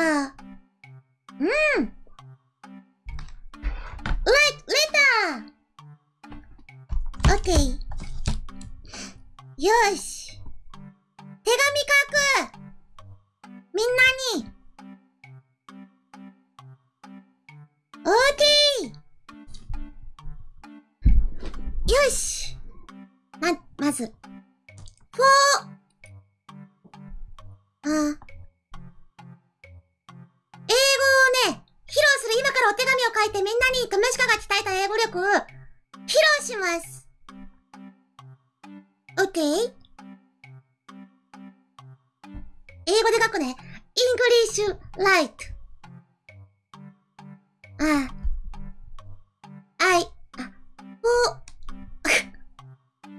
あうん !Like letter!Okay. よし。手紙書くみんなに !OK! よしま、まず。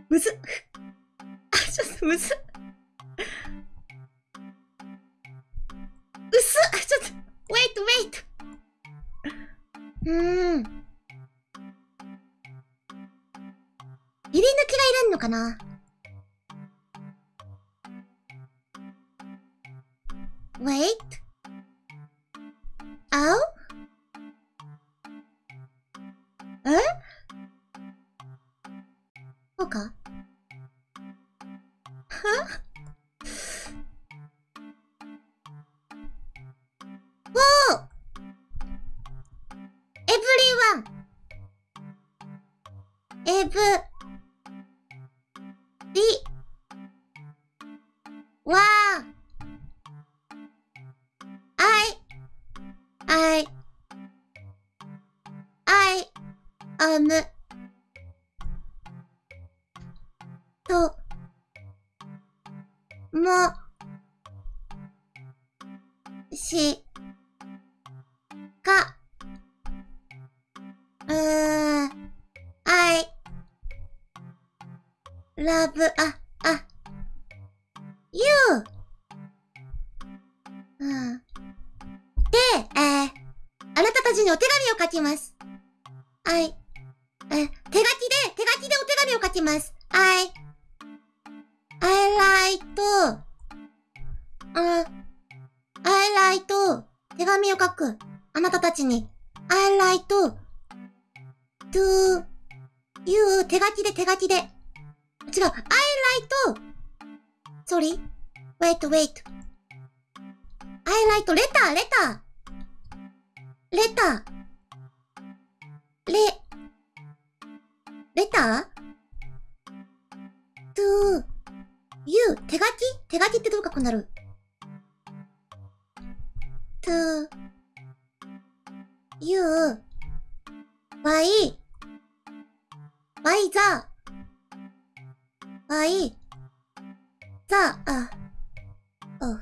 むず。あ、ちょっとむず。うすあ、ちょっと。wait, wait. うーん。入り抜きがいるのかな？Wait. Oh? リ。ワン。アイ。アイ。アイ。アム。と。も。し。か。うー love, あ、あ、you! うん。で、えー、あなたたちにお手紙を書きます。はい。え、手書きで、手書きでお手紙を書きます。はい。I like, あ、I like, 手紙を書く。あなたたちに。I like, to, to, you, 手書きで手書きで。違う。I like, sorry, wait, wait. I write レター、レター。レター。レ、レター ?to, you, 手書き手書きってどうかこうなる ?to, you, by, by the, by, the, あ、oh.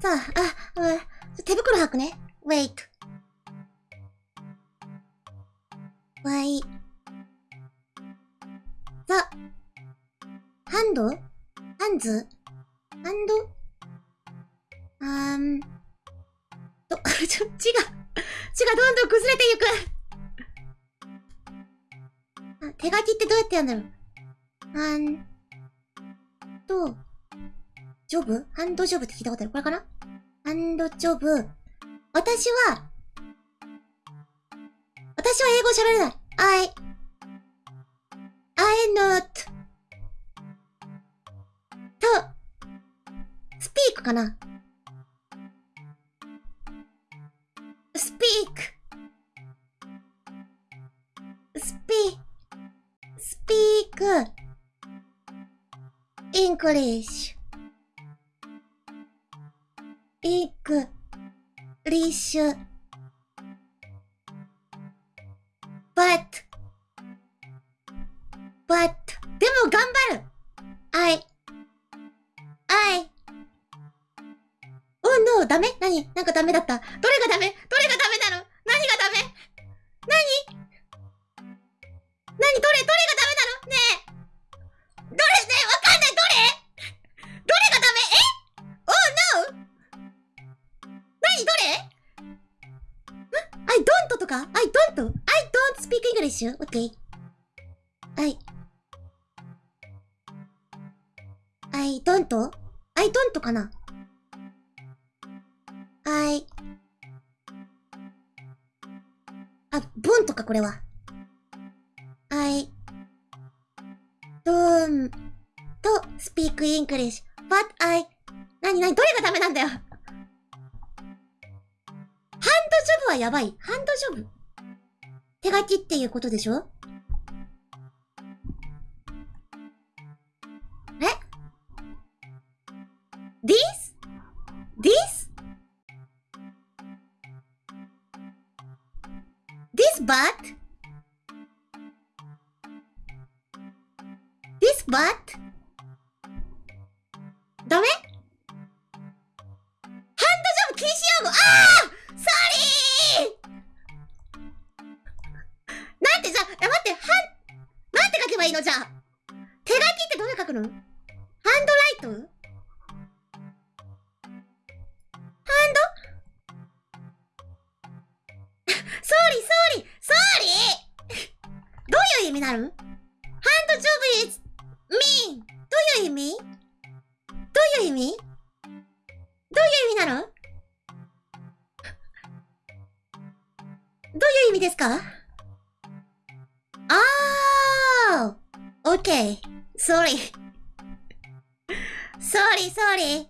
さあ、あ、う、手袋履くね。wait. why. ザ、ハンドハンズハンドあーん。と、ちょ、血が、血がどんどん崩れていく。手書きってどうやってやるんだろう？あん、と、ジョブ？ハンドジョブって聞いたことある？これかな？ハンドジョブ。私は、私は英語喋れない。I, I not, と、speak かな？Speak, English. English bad, bad。でも頑張る。 I, I。 Oh, no、ダメ？何？なんかダメだった。どれがダメ？どれがダメなの？何がダメ？何？何？どれ？どれがダメ？か ?I don't? I don't speak English? Okay. I, I don't? I don't かな ?I, あ、ボンとかこれは。I, don't speak English, but I... なになにどれがダメなんだよはやばい。ハンドジョブ手書きっていうことでしょ？え ?this? this? this but? this but? ダメ？どう書くの handwrite？hand？Sorry, sorry, sorry。どういう意味なるハンドジョブ is mean どういう意味？どういう意味？どういう意味なの？どういう意味ですか？あー !Okay. Sorry. sorry, sorry.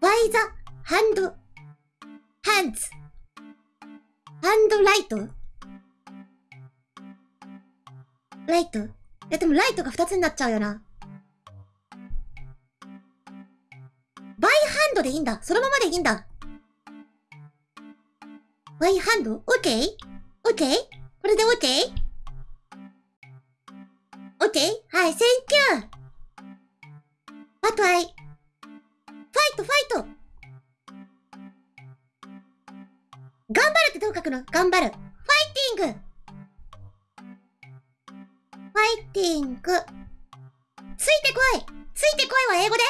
By the hand, hands? hand ライトライトいやでもライトが2つになっちゃうよな。バイハンドでいいんだ。そのままでいいんだ。By hand オッケーオッケーこれでオオッケーはい、 thank you あとはい。ファイト、ファイト頑張るってどう書くの？頑張る。 fighting fighting。ついてこいついてこいは英語で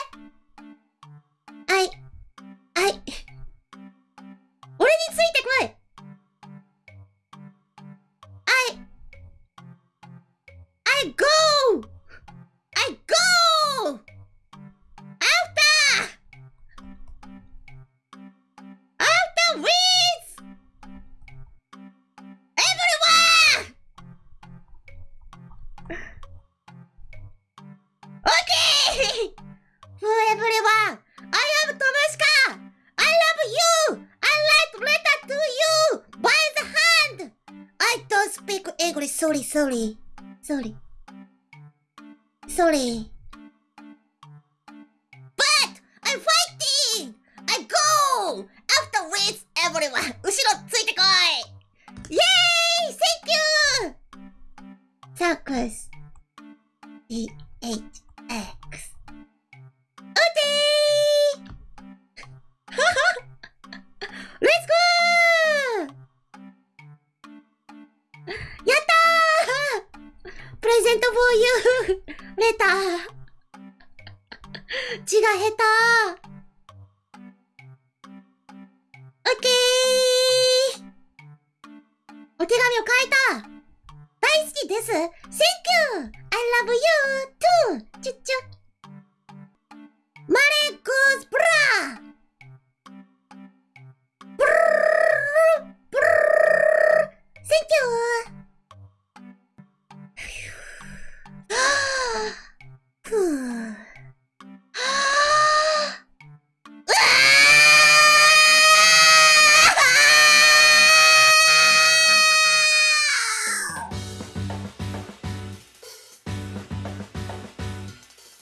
はい。はい。俺についてこい。Sorry, sorry. Sorry. Sorry. But I'm fighting! I go! After with everyone! 後ろついてこいイェーイ Thank you! Circus. レター字が下手オッケーお手紙を書いた大好きです !Thank you! I love you too! チュッチュマレックスブラブルーブルーセンキュー